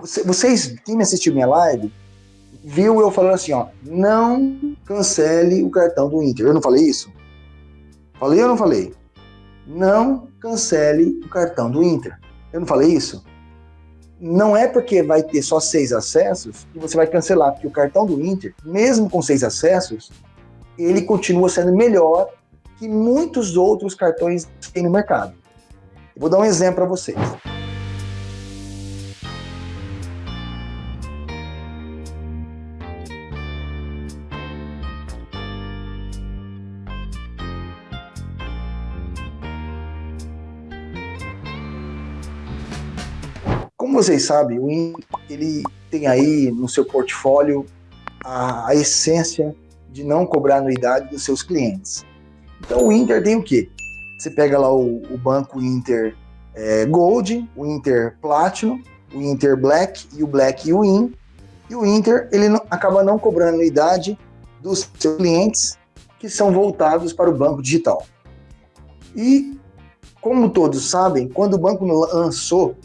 vocês, quem me assistiu minha live, viu eu falando assim, ó, não cancele o cartão do Inter. Eu não falei isso? Falei ou não falei? Não cancele o cartão do Inter. Eu não falei isso? Não é porque vai ter só seis acessos que você vai cancelar, porque o cartão do Inter, mesmo com seis acessos, ele continua sendo melhor que muitos outros cartões que tem no mercado. Eu vou dar um exemplo para vocês. Como vocês sabem, o Inter ele tem aí no seu portfólio a, a, essência de não cobrar anuidade dos seus clientes. Então o Inter tem o quê? Você pega lá o, o banco Inter é, Gold, o Inter Platinum, o Inter Black e o Black Win. E o Inter ele não, acaba não cobrando anuidade dos seus clientes que são voltados para o banco digital. E como todos sabem, quando o banco lançou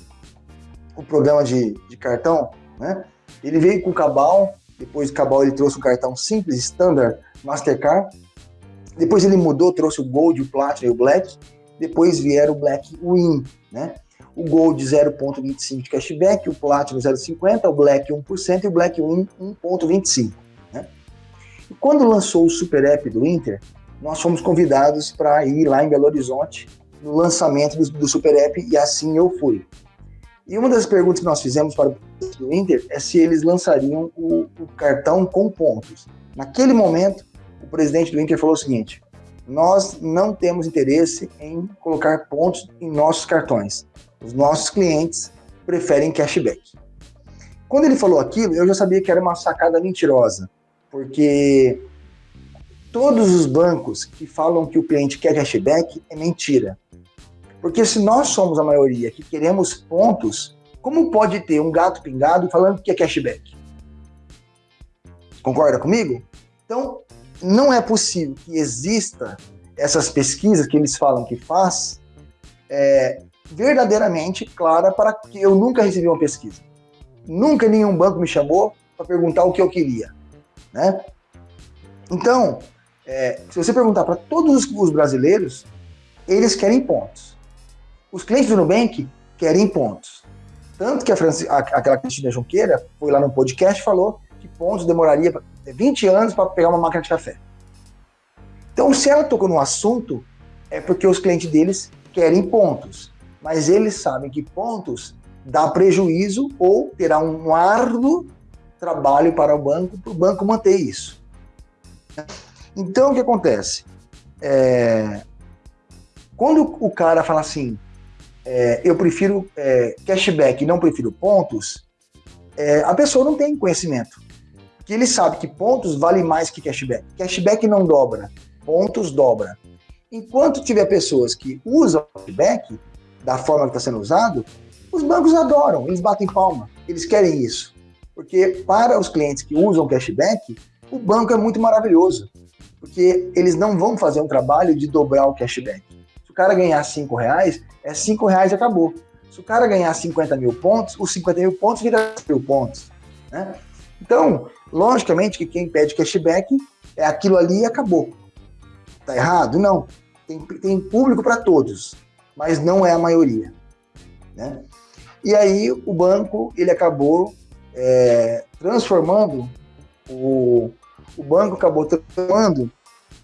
o programa de, de cartão, né? Ele veio com o Cabal, depois do Cabal ele trouxe o cartão simples, standard, Mastercard. Depois ele mudou, trouxe o Gold, o Platinum e o Black. Depois vieram o Black Win, né? O Gold 0.25 de cashback, o Platinum 0.50, o Black 1% e o Black Win 1.25, né? E quando lançou o Super App do Inter, nós fomos convidados para ir lá em Belo Horizonte no lançamento do, do Super App e assim eu fui. E uma das perguntas que nós fizemos para o Inter é se eles lançariam o, o cartão com pontos. Naquele momento, o presidente do Inter falou o seguinte: nós não temos interesse em colocar pontos em nossos cartões. Os nossos clientes preferem cashback. Quando ele falou aquilo, eu já sabia que era uma sacada mentirosa, porque todos os bancos que falam que o cliente quer cashback é mentira. Porque se nós somos a maioria que queremos pontos, como pode ter um gato pingado falando que é cashback? Concorda comigo? Então, não é possível que exista essas pesquisas que eles falam que faz é, verdadeiramente clara para que eu nunca recebi uma pesquisa. Nunca nenhum banco me chamou para perguntar o que eu queria. Né? Então, é, se você perguntar para todos os brasileiros, eles querem pontos. Os clientes do Nubank querem pontos. Tanto que a Franci, a, aquela Cristina Junqueira foi lá no podcast e falou que pontos demoraria 20 anos para pegar uma máquina de café. Então, se ela tocou no assunto, é porque os clientes deles querem pontos. Mas eles sabem que pontos dá prejuízo ou terá um árduo trabalho para o banco, para o banco manter isso. Então, o que acontece? É, quando o cara fala assim, é, eu prefiro é, cashback não prefiro pontos, é, a pessoa não tem conhecimento. Porque ele sabe que pontos vale mais que cashback. Cashback não dobra, pontos dobra. Enquanto tiver pessoas que usam cashback da forma que está sendo usado, os bancos adoram, eles batem palma, eles querem isso. Porque para os clientes que usam cashback, o banco é muito maravilhoso. Porque eles não vão fazer um trabalho de dobrar o cashback. Cara ganhar 5 reais, é 5 reais e acabou. Se o cara ganhar 50 mil pontos, os 50 mil pontos vira mil pontos. Né? Então, logicamente que quem pede cashback é aquilo ali e acabou. Tá errado? Não. Tem, tem público para todos, mas não é a maioria. Né? E aí o banco ele acabou é, transformando o, o banco acabou transformando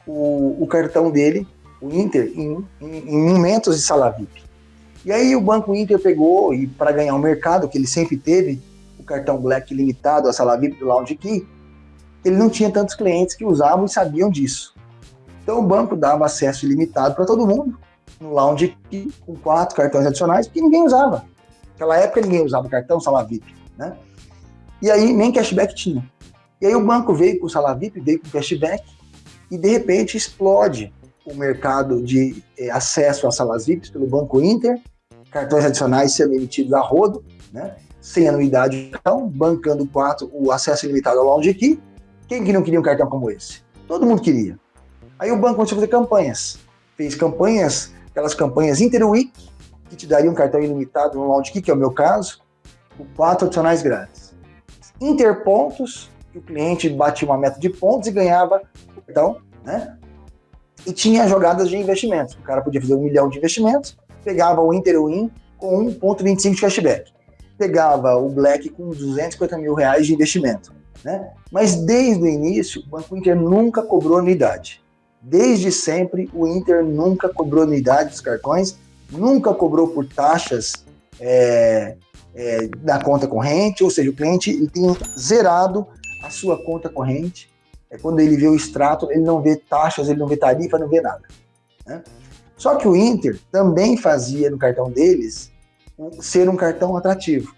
o, o cartão dele, o Inter, em, em, em momentos de sala VIP. E aí o Banco Inter pegou, e para ganhar o mercado, que ele sempre teve, o cartão Black limitado, a sala VIP do Lounge Key, ele não tinha tantos clientes que usavam e sabiam disso. Então o banco dava acesso ilimitado para todo mundo, no Lounge Key, com quatro cartões adicionais, porque ninguém usava. Naquela época ninguém usava cartão sala VIP, né? E aí nem cashback tinha. E aí o banco veio com sala VIP, veio com cashback, e de repente explode o mercado de eh, acesso às salas VIPs pelo Banco Inter, cartões adicionais sendo emitidos a rodo, né? sem anuidade, então, bancando quatro, o acesso ilimitado ao Lounge Key. Quem que não queria um cartão como esse? Todo mundo queria. Aí o banco começou a fazer campanhas. Fez campanhas, aquelas campanhas Interweek, que te dariam um cartão ilimitado no Lounge Key, que é o meu caso. quatro adicionais grátis. Interpontos, que o cliente batia uma meta de pontos e ganhava então, né? E tinha jogadas de investimentos. O cara podia fazer um milhão de investimentos, pegava o Interwin com 1,25 de cashback. Pegava o Black com 250 mil reais de investimento. Né? Mas desde o início, o Banco Inter nunca cobrou anuidade. Desde sempre, o Inter nunca cobrou anuidade dos cartões, nunca cobrou por taxas é, é, da conta corrente, ou seja, o cliente tem zerado a sua conta corrente. É quando ele vê o extrato, ele não vê taxas, ele não vê tarifa, não vê nada. Né? Só que o Inter também fazia no cartão deles ser um cartão atrativo.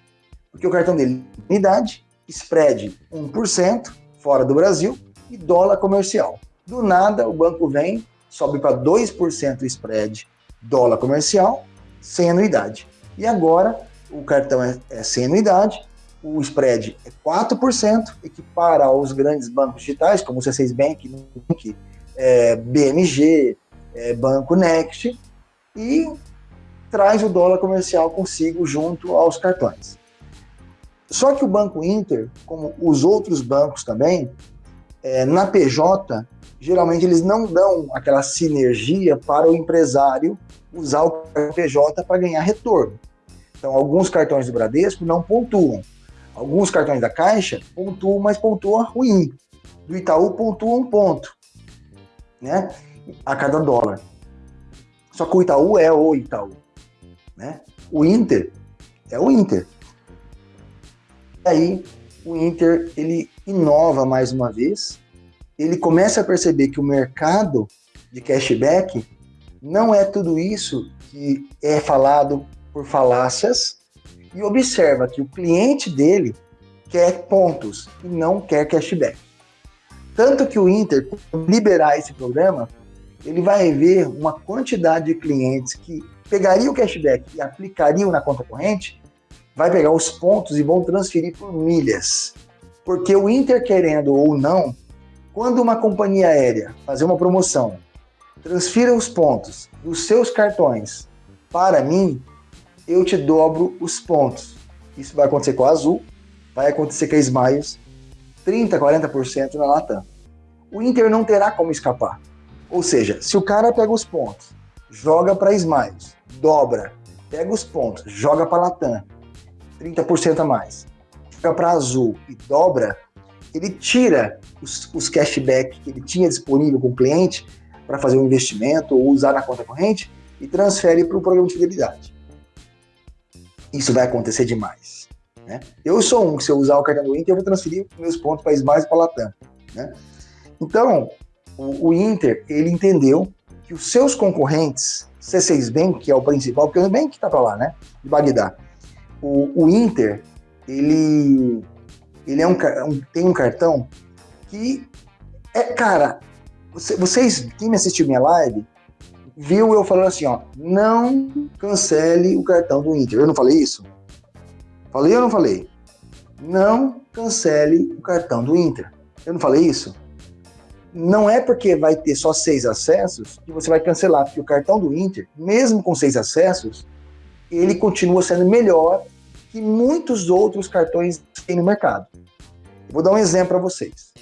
Porque o cartão dele unidade, spread 1% fora do Brasil e dólar comercial. Do nada, o banco vem, sobe para 2% o spread dólar comercial, sem anuidade. E agora, o cartão é, é sem anuidade, o spread é 4%, equipara aos grandes bancos digitais, como o C6 Bank, é, BMG, é, Banco Next, e traz o dólar comercial consigo junto aos cartões. Só que o Banco Inter, como os outros bancos também, é, na PJ, geralmente eles não dão aquela sinergia para o empresário usar o PJ para ganhar retorno. Então, alguns cartões do Bradesco não pontuam. Alguns cartões da Caixa pontuam, mas pontuam ruim. Do Itaú pontua um ponto, né? A cada dólar. Só que o Itaú é o Itaú, né? O Inter é o Inter. E aí o Inter ele inova mais uma vez. Ele começa a perceber que o mercado de cashback não é tudo isso que é falado por falácias e observa que o cliente dele quer pontos e não quer cashback. Tanto que o Inter, liberar esse programa, ele vai ver uma quantidade de clientes que pegaria o cashback e aplicariam na conta corrente, vai pegar os pontos e vão transferir por milhas. Porque o Inter, querendo ou não, quando uma companhia aérea fazer uma promoção, transfira os pontos dos seus cartões para mim, eu te dobro os pontos. Isso vai acontecer com a Azul, vai acontecer com a Smiles, 30%, 40% na Latam. O Inter não terá como escapar. Ou seja, se o cara pega os pontos, joga para Smiles, dobra, pega os pontos, joga para Latam, 30% a mais, joga para Azul e dobra, ele tira os, os cashback que ele tinha disponível com o cliente para fazer um investimento ou usar na conta corrente e transfere para o programa de fidelidade isso vai acontecer demais. Né? Eu sou um, se eu usar o cartão do Inter, eu vou transferir meus pontos para Smiles e para Latam. Né? Então, o, o, Inter, ele entendeu que os seus concorrentes, C6 Bank, que é o principal, porque o Bank está para lá, né? De Bagdá. O, o, Inter, ele, ele é um, um, tem um cartão que é, cara, você, vocês, quem me assistiu minha live, viu eu falando assim, ó, não cancele o cartão do Inter. Eu não falei isso? Falei ou não falei? Não cancele o cartão do Inter. Eu não falei isso? Não é porque vai ter só seis acessos que você vai cancelar, porque o cartão do Inter, mesmo com seis acessos, ele continua sendo melhor que muitos outros cartões que tem no mercado. Vou dar um exemplo para vocês.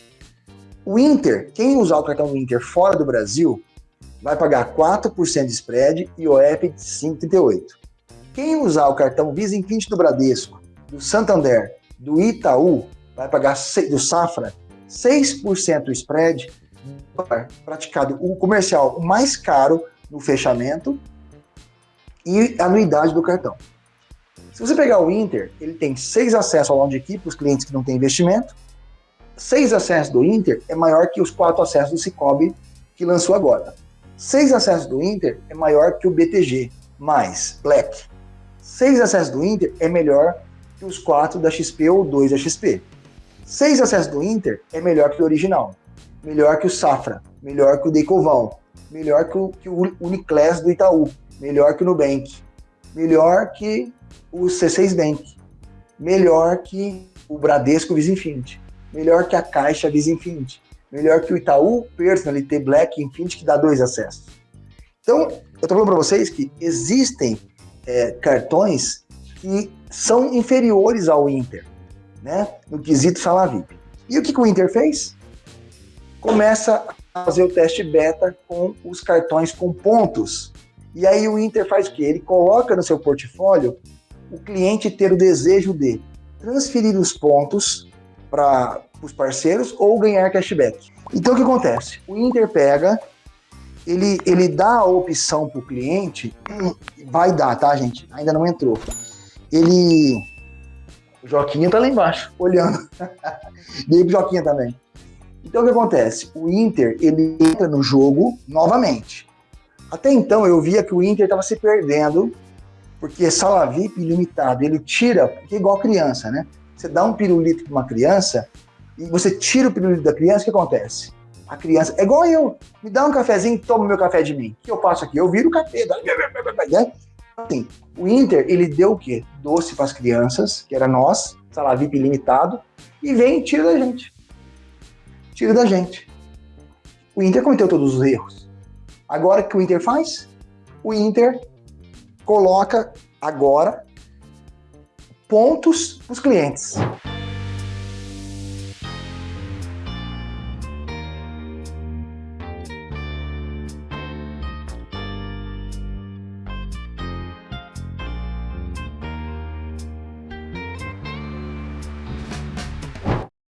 O Inter, quem usar o cartão do Inter fora do Brasil, vai pagar 4% de spread e OEP de 5,38. Quem usar o cartão Visa Infinity do Bradesco, do Santander, do Itaú, vai pagar do Safra 6% spread, praticado o comercial mais caro no fechamento e anuidade do cartão. Se você pegar o Inter, ele tem seis acessos ao longo de equipe, os clientes que não têm investimento. Seis acessos do Inter é maior que os quatro acessos do Cicobi que lançou agora. Seis acessos do Inter é maior que o BTG, mais Black. Seis acessos do Inter é melhor que os quatro da XP ou dois da XP. Seis acessos do Inter é melhor que o original, melhor que o Safra, melhor que o Decovão, melhor que o, que o Uniclass do Itaú, melhor que o Nubank, melhor que o C6 Bank, melhor que o Bradesco Visa melhor que a Caixa Visa melhor que o Itaú Personalité Black Infinity, que dá dois acessos. Então, eu estou falando para vocês que existem é, cartões que são inferiores ao Inter, né? No quesito sala VIP. E o que, que o Inter fez? Começa a fazer o teste beta com os cartões com pontos. E aí o Inter faz o quê? Ele coloca no seu portfólio o cliente ter o desejo de transferir os pontos para os parceiros ou ganhar cashback. Então o que acontece? O Inter pega, ele, ele dá a opção para o cliente, vai dar, tá, gente? Ainda não entrou. Ele. O Joquinha tá lá embaixo, olhando. Dei pro Joquinha também. Então o que acontece? O Inter, ele entra no jogo novamente. Até então eu via que o Inter estava se perdendo, porque sala VIP ilimitado, ele tira, porque é igual criança, né? Você dá um pirulito para uma criança e você tira o pirulito da criança, o que acontece? A criança, é igual eu, me dá um cafezinho, toma meu café de mim. O que eu faço aqui? Eu viro o café, né? Assim, o Inter, ele deu o quê? Doce para as crianças, que era nós, salário VIP ilimitado, e vem e tira da gente. Tira da gente. O Inter cometeu todos os erros. Agora o que o Inter faz? O Inter coloca agora pontos para os clientes.